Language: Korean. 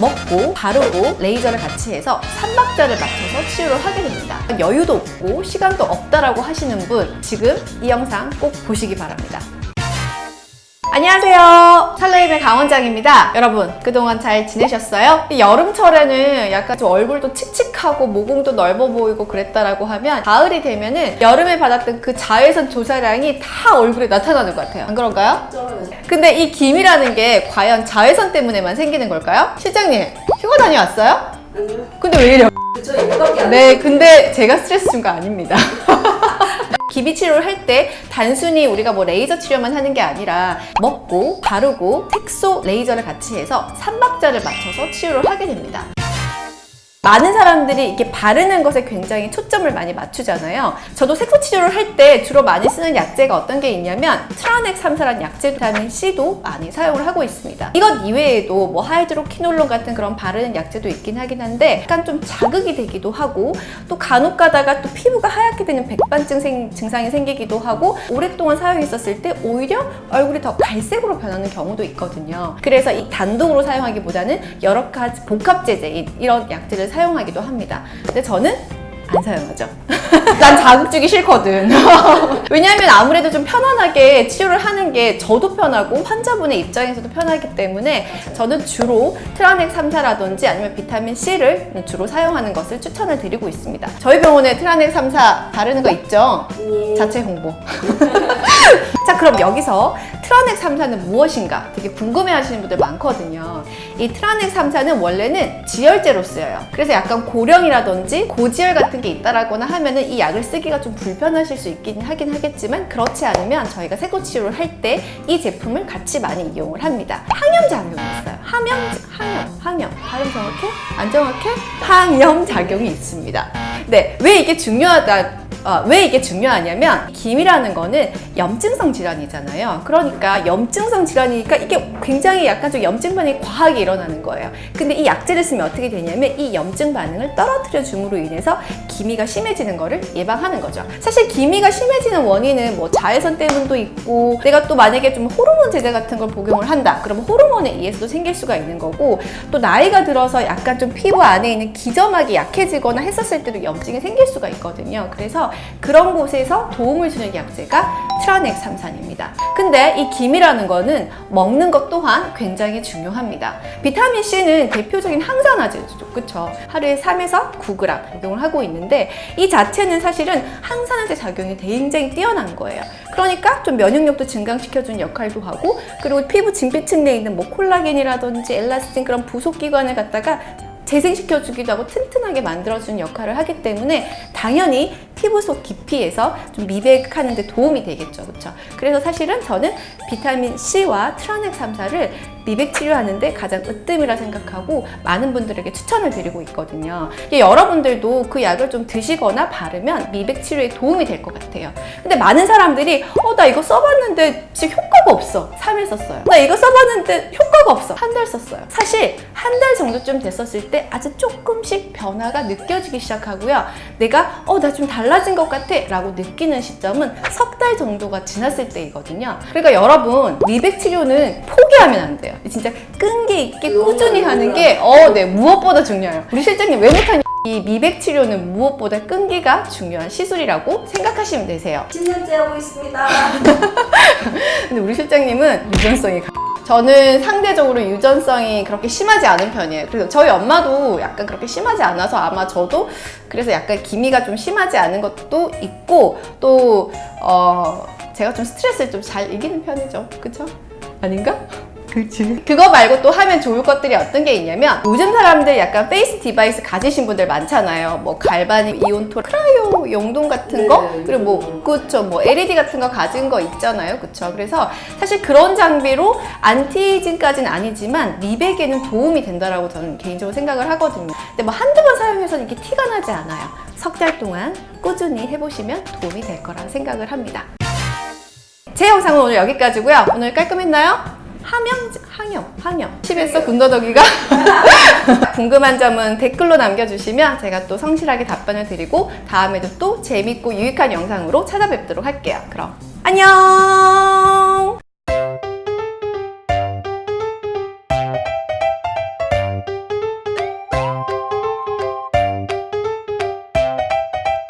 먹고 바르고 레이저를 같이 해서 3박자를 맞춰서 치료를 하게 됩니다. 여유도 없고 시간도 없다라고 하시는 분 지금 이 영상 꼭 보시기 바랍니다. 안녕하세요. 찰레임의 강원장입니다. 여러분, 그동안 잘 지내셨어요? 이 여름철에는 약간 좀 얼굴도 칙칙 하고 모공도 넓어 보이고 그랬다라고 하면 가을이 되면은 여름에 받았던 그 자외선 조사량이 다 얼굴에 나타나는 것 같아요. 안 그런가요? 근데 이 기미라는 게 과연 자외선 때문에만 생기는 걸까요? 실장님, 휴가 다녀왔어요? 근데 왜 이래요? 네, 근데 제가 스트레스 준 거 아닙니다. 기미 치료를 할 때 단순히 우리가 뭐 레이저 치료만 하는 게 아니라 먹고 바르고 색소 레이저를 같이 해서 3박자를 맞춰서 치료를 하게 됩니다. 많은 사람들이 이렇게 바르는 것에 굉장히 초점을 많이 맞추잖아요. 저도 색소 치료를 할 때 주로 많이 쓰는 약제가 어떤 게 있냐면 트라넥삼산이라는 약제 비타민 C도 많이 사용을 하고 있습니다. 이것 이외에도 뭐 hydroquinone 같은 그런 바르는 약제도 있긴 하긴 한데 약간 좀 자극이 되기도 하고 또 간혹 가다가 또 피부가 하얗게 되는 백반증 생- 증상이 생기기도 하고 오랫동안 사용했었을 때 오히려 얼굴이 더 갈색으로 변하는 경우도 있거든요. 그래서 이 단독으로 사용하기보다는 여러 가지 복합 제제인 이런 약제를 사용하기도 합니다. 근데 저는 안 사용하죠. 난 자극 주기 싫거든. 왜냐하면 아무래도 좀 편안하게 치료를 하는 게 저도 편하고 환자분의 입장에서도 편하기 때문에 저는 주로 트라넥 3사라든지 아니면 비타민 C를 주로 사용하는 것을 추천을 드리고 있습니다. 저희 병원에 트라넥 3사 바르는 거 있죠? 예. 자체 홍보. 자, 그럼 여기서 트라넥 3사는 무엇인가 되게 궁금해 하시는 분들 많거든요. 이 트라넥 3사는 원래는 지혈제로 쓰여요. 그래서 약간 고령이라든지 고지혈 같은 게 있다라거나 하면 은 이 약을 쓰기가 좀 불편하실 수 있긴 하긴 하겠지만 그렇지 않으면 저희가 세고 치료를 할 때 이 제품을 같이 많이 이용을 합니다. 항염 작용이 있어요. 항염, 항염, 항염. 발음 정확해? 안 정확해? 항염 작용이 있습니다. 네, 왜 이게 중요하다? 어, 왜 이게 중요하냐면 김이라는 거는 염증성 질환이잖아요. 그러니까 염증성 질환이니까 이게 굉장히 약간 좀 염증 반응이 과하게 일어나는 거예요. 근데 이 약제를 쓰면 어떻게 되냐면 이 염증 반응을 떨어뜨려 줌으로 인해서 기미가 심해지는 거를 예방하는 거죠. 사실 기미가 심해지는 원인은 뭐 자외선 때문도 있고 내가 또 만약에 좀 호르몬 제제 같은 걸 복용을 한다. 그러면 호르몬에 의해서도 생길 수가 있는 거고 또 나이가 들어서 약간 좀 피부 안에 있는 기점막이 약해지거나 했었을 때도 염증이 생길 수가 있거든요. 그래서 그런 곳에서 도움을 주는 약제가 트라넥 삼산입니다. 근데 이 김이라는 거는 먹는 것 또한 굉장히 중요합니다. 비타민 C는 대표적인 항산화제죠. 그쵸? 하루에 3에서 9g 복용을 하고 있는데 이 자체는 사실은 항산화제 작용이 굉장히 뛰어난 거예요. 그러니까 좀 면역력도 증강시켜주는 역할도 하고 그리고 피부 진피층 내에 있는 뭐 콜라겐이라든지 엘라스틴 그런 부속 기관을 갖다가 재생시켜주기도 하고 튼튼하게 만들어주는 역할을 하기 때문에 당연히 피부 속 깊이에서 좀 미백하는 데 도움이 되겠죠. 그렇죠? 그래서 사실은 저는 비타민 C와 트라넥 3사를 미백 치료하는데 가장 으뜸이라 생각하고 많은 분들에게 추천을 드리고 있거든요. 여러분들도 그 약을 좀 드시거나 바르면 미백 치료에 도움이 될 것 같아요. 근데 많은 사람들이 어 나 이거 써봤는데 지금 효과가 없어. 3일 썼어요. 나 이거 써봤는데 효과가 없어. 한 달 썼어요. 사실 한 달 정도쯤 됐었을 때 아주 조금씩 변화가 느껴지기 시작하고요. 내가 어 나 좀 달라 진 것 같아 라고 느끼는 시점은 석 달 정도가 지났을 때이거든요. 그러니까 여러분 미백 치료는 포기하면 안 돼요. 진짜 끈기 있게 꾸준히 하는 게 어, 네, 무엇보다 중요해요. 우리 실장님 왜 못하니? 이 미백 치료는 무엇보다 끈기가 중요한 시술이라고 생각하시면 되세요. 10년째 하고 있습니다. 근데 우리 실장님은 유전성이 강- 저는 상대적으로 유전성이 그렇게 심하지 않은 편이에요. 그래서 저희 엄마도 약간 그렇게 심하지 않아서 아마 저도 그래서 약간 기미가 좀 심하지 않은 것도 있고 또 어, 제가 좀 스트레스를 좀 잘 이기는 편이죠. 그쵸? 아닌가? 그렇지. 그거 말고 또 하면 좋을 것들이 어떤 게 있냐면 요즘 사람들 약간 face device 가지신 분들 많잖아요. 뭐 galvanic, ionto, cryo 용동 같은 거 네, 그리고 뭐 그쵸 뭐 LED 같은 거 가진 거 있잖아요. 그쵸? 그래서 사실 그런 장비로 anti-aging까지는 아니지만 미백에는 도움이 된다라고 저는 개인적으로 생각을 하거든요. 근데 뭐 한두 번 사용해서는 이게 티가 나지 않아요. 석 달 동안 꾸준히 해보시면 도움이 될 거라 생각을 합니다. 제 영상은 오늘 여기까지고요. 오늘 깔끔했나요? 함영, 항영, 항영. 집에서 군더더기가 궁금한 점은 댓글로 남겨주시면 제가 또 성실하게 답변을 드리고 다음에도 또 재밌고 유익한 영상으로 찾아뵙도록 할게요. 그럼 안녕!